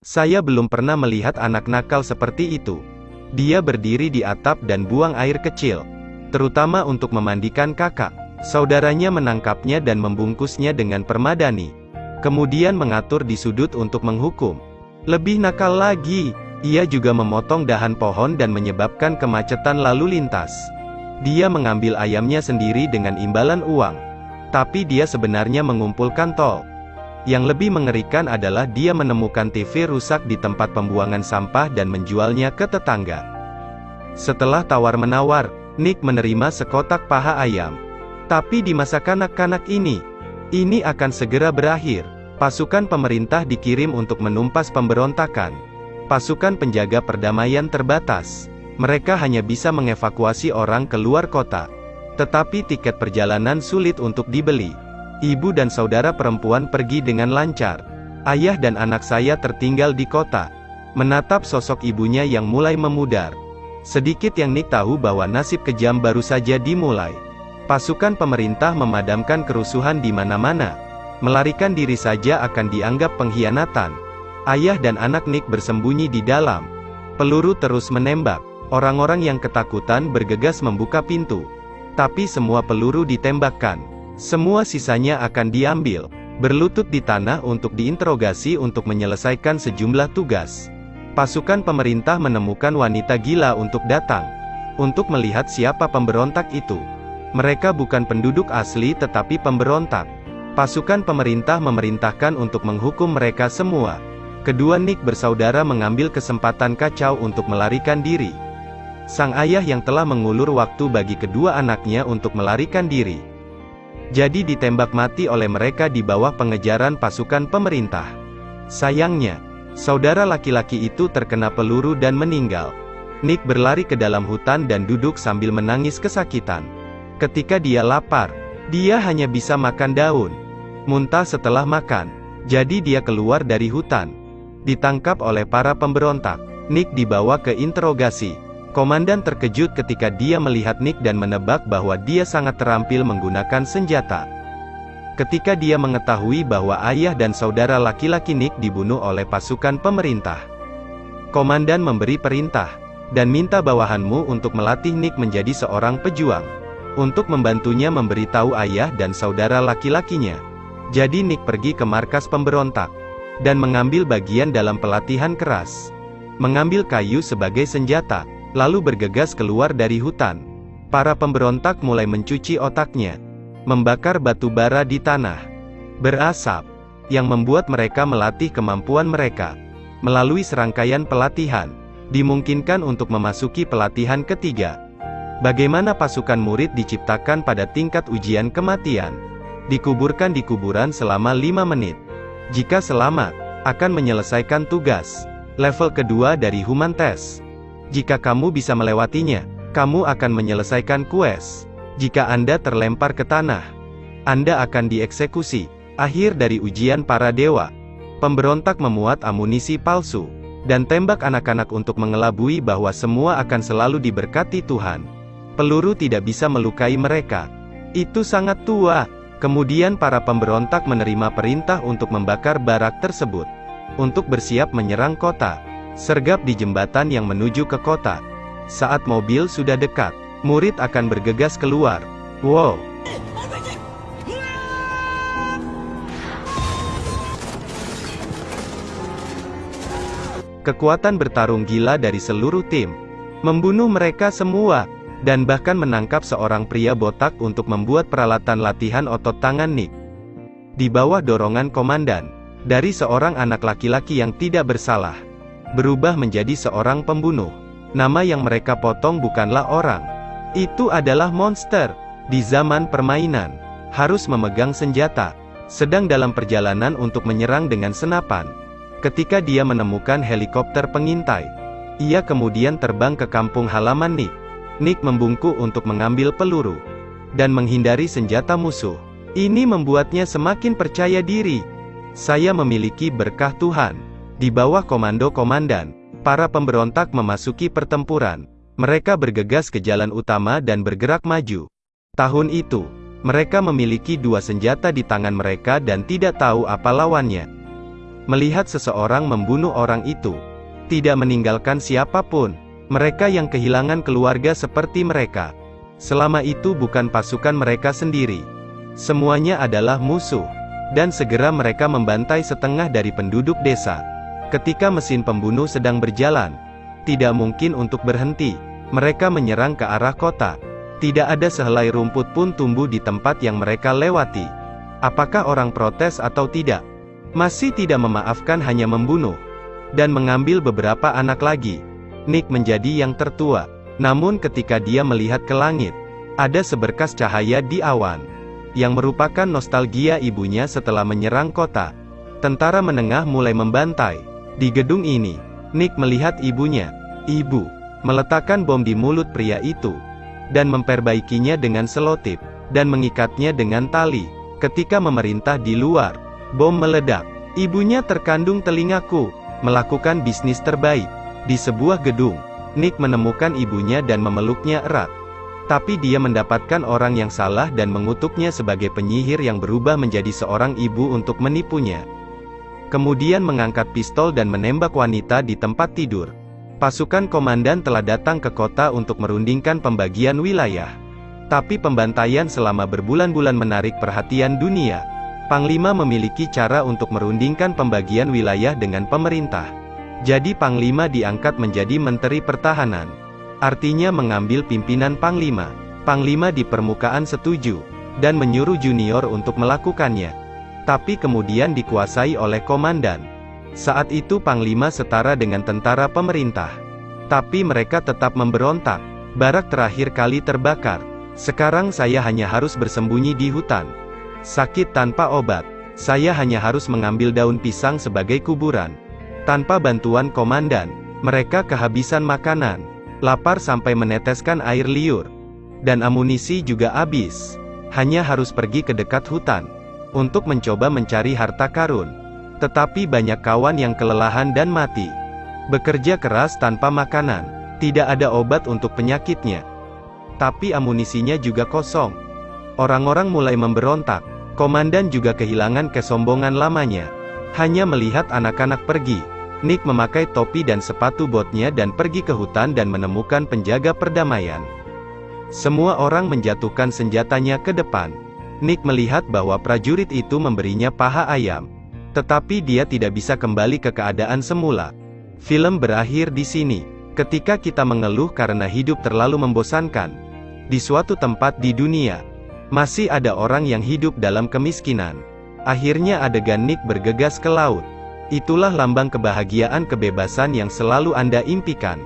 Saya belum pernah melihat anak nakal seperti itu. Dia berdiri di atap dan buang air kecil. Terutama untuk memandikan kakak. Saudaranya menangkapnya dan membungkusnya dengan permadani. Kemudian mengatur di sudut untuk menghukum. Lebih nakal lagi, ia juga memotong dahan pohon dan menyebabkan kemacetan lalu lintas. Dia mengambil ayamnya sendiri dengan imbalan uang. Tapi dia sebenarnya mengumpulkan tol. Yang lebih mengerikan adalah dia menemukan TV rusak di tempat pembuangan sampah dan menjualnya ke tetangga. Setelah tawar-menawar, Nick menerima sekotak paha ayam. Tapi di masa kanak-kanak ini, ini akan segera berakhir. Pasukan pemerintah dikirim untuk menumpas pemberontakan. Pasukan penjaga perdamaian terbatas. Mereka hanya bisa mengevakuasi orang keluar kota. Tetapi tiket perjalanan sulit untuk dibeli. Ibu dan saudara perempuan pergi dengan lancar. Ayah dan anak saya tertinggal di kota. Menatap sosok ibunya yang mulai memudar. Sedikit yang Nick tahu bahwa nasib kejam baru saja dimulai. Pasukan pemerintah memadamkan kerusuhan di mana-mana. Melarikan diri saja akan dianggap pengkhianatan. Ayah dan anak Nick bersembunyi di dalam. Peluru terus menembak. Orang-orang yang ketakutan bergegas membuka pintu. Tapi semua peluru ditembakkan. Semua sisanya akan diambil, berlutut di tanah untuk diinterogasi untuk menyelesaikan sejumlah tugas. Pasukan pemerintah menemukan wanita gila untuk datang, untuk melihat siapa pemberontak itu. Mereka bukan penduduk asli tetapi pemberontak. Pasukan pemerintah memerintahkan untuk menghukum mereka semua. Kedua Nick bersaudara mengambil kesempatan kacau untuk melarikan diri. Sang ayah yang telah mengulur waktu bagi kedua anaknya untuk melarikan diri, jadi ditembak mati oleh mereka di bawah pengejaran pasukan pemerintah. Sayangnya, saudara laki-laki itu terkena peluru dan meninggal. Nick berlari ke dalam hutan dan duduk sambil menangis kesakitan. Ketika dia lapar, dia hanya bisa makan daun. Muntah setelah makan. Jadi dia keluar dari hutan. Ditangkap oleh para pemberontak. Nick dibawa ke interogasi. Komandan terkejut ketika dia melihat Nick dan menebak bahwa dia sangat terampil menggunakan senjata. Ketika dia mengetahui bahwa ayah dan saudara laki-laki Nick dibunuh oleh pasukan pemerintah. Komandan memberi perintah, dan minta bawahanmu untuk melatih Nick menjadi seorang pejuang. Untuk membantunya memberitahu ayah dan saudara laki-lakinya. Jadi Nick pergi ke markas pemberontak, dan mengambil bagian dalam pelatihan keras. Mengambil kayu sebagai senjata, lalu bergegas keluar dari hutan. Para pemberontak mulai mencuci otaknya, membakar batu bara di tanah, berasap, yang membuat mereka melatih kemampuan mereka. Melalui serangkaian pelatihan, dimungkinkan untuk memasuki pelatihan ketiga. Bagaimana pasukan murid diciptakan pada tingkat ujian kematian. Dikuburkan di kuburan selama lima menit. Jika selamat, akan menyelesaikan tugas. Level kedua dari Human Test. Jika kamu bisa melewatinya, kamu akan menyelesaikan quest. Jika Anda terlempar ke tanah, Anda akan dieksekusi. Akhir dari ujian para dewa. Pemberontak memuat amunisi palsu, dan tembak anak-anak untuk mengelabui bahwa semua akan selalu diberkati Tuhan. Peluru tidak bisa melukai mereka. Itu sangat tua. Kemudian para pemberontak menerima perintah untuk membakar barak tersebut. Untuk bersiap menyerang kota. Sergap di jembatan yang menuju ke kota. Saat mobil sudah dekat, murid akan bergegas keluar. Wow! Kekuatan bertarung gila dari seluruh tim. Membunuh mereka semua. Dan bahkan menangkap seorang pria botak untuk membuat peralatan latihan otot tangan Nick. Di bawah dorongan komandan. Dari seorang anak laki-laki yang tidak bersalah berubah menjadi seorang pembunuh. Nama yang mereka potong bukanlah orang. Itu adalah monster. Di zaman permainan, harus memegang senjata, sedang dalam perjalanan untuk menyerang dengan senapan. Ketika dia menemukan helikopter pengintai, ia kemudian terbang ke kampung halaman Nick. Nick membungkuk untuk mengambil peluru dan menghindari senjata musuh. Ini membuatnya semakin percaya diri. Saya memiliki berkah Tuhan. Di bawah komando komandan, para pemberontak memasuki pertempuran. Mereka bergegas ke jalan utama dan bergerak maju. Tahun itu, mereka memiliki dua senjata di tangan mereka dan tidak tahu apa lawannya. Melihat seseorang membunuh orang itu, tidak meninggalkan siapa pun, mereka yang kehilangan keluarga seperti mereka. Selama itu bukan pasukan mereka sendiri. Semuanya adalah musuh. Dan segera mereka membantai setengah dari penduduk desa. Ketika mesin pembunuh sedang berjalan, tidak mungkin untuk berhenti. Mereka menyerang ke arah kota. Tidak ada sehelai rumput pun tumbuh di tempat yang mereka lewati. Apakah orang protes atau tidak? Masih tidak memaafkan hanya membunuh. Dan mengambil beberapa anak lagi. Nick menjadi yang tertua. Namun ketika dia melihat ke langit, ada seberkas cahaya di awan. Yang merupakan nostalgia ibunya setelah menyerang kota. Tentara menengah mulai membantai. Di gedung ini, Nick melihat ibunya. Ibu, meletakkan bom di mulut pria itu. Dan memperbaikinya dengan selotip. Dan mengikatnya dengan tali. Ketika memerintah di luar, bom meledak. Ibunya terkandung telingaku. Melakukan bisnis terbaik. Di sebuah gedung, Nick menemukan ibunya dan memeluknya erat. Tapi dia mendapatkan orang yang salah dan mengutuknya sebagai penyihir yang berubah menjadi seorang ibu untuk menipunya kemudian mengangkat pistol dan menembak wanita di tempat tidur. Pasukan komandan telah datang ke kota untuk merundingkan pembagian wilayah. Tapi pembantaian selama berbulan-bulan menarik perhatian dunia. Panglima memiliki cara untuk merundingkan pembagian wilayah dengan pemerintah. Jadi Panglima diangkat menjadi Menteri Pertahanan. Artinya mengambil pimpinan Panglima. Panglima di permukaan setuju, dan menyuruh junior untuk melakukannya tapi kemudian dikuasai oleh komandan. Saat itu Panglima setara dengan tentara pemerintah. Tapi mereka tetap memberontak. Barak terakhir kali terbakar. Sekarang saya hanya harus bersembunyi di hutan. Sakit tanpa obat. Saya hanya harus mengambil daun pisang sebagai kuburan. Tanpa bantuan komandan, mereka kehabisan makanan. Lapar sampai meneteskan air liur. Dan amunisi juga habis. Hanya harus pergi ke dekat hutan untuk mencoba mencari harta karun. Tetapi banyak kawan yang kelelahan dan mati. Bekerja keras tanpa makanan, tidak ada obat untuk penyakitnya. Tapi amunisinya juga kosong. Orang-orang mulai memberontak, komandan juga kehilangan kesombongan lamanya. Hanya melihat anak-anak pergi, Nick memakai topi dan sepatu botnya dan pergi ke hutan dan menemukan penjaga perdamaian. Semua orang menjatuhkan senjatanya ke depan. Nick melihat bahwa prajurit itu memberinya paha ayam. Tetapi dia tidak bisa kembali ke keadaan semula. Film berakhir di sini. Ketika kita mengeluh karena hidup terlalu membosankan. Di suatu tempat di dunia, masih ada orang yang hidup dalam kemiskinan. Akhirnya adegan Nick bergegas ke laut. Itulah lambang kebahagiaan kebebasan yang selalu Anda impikan.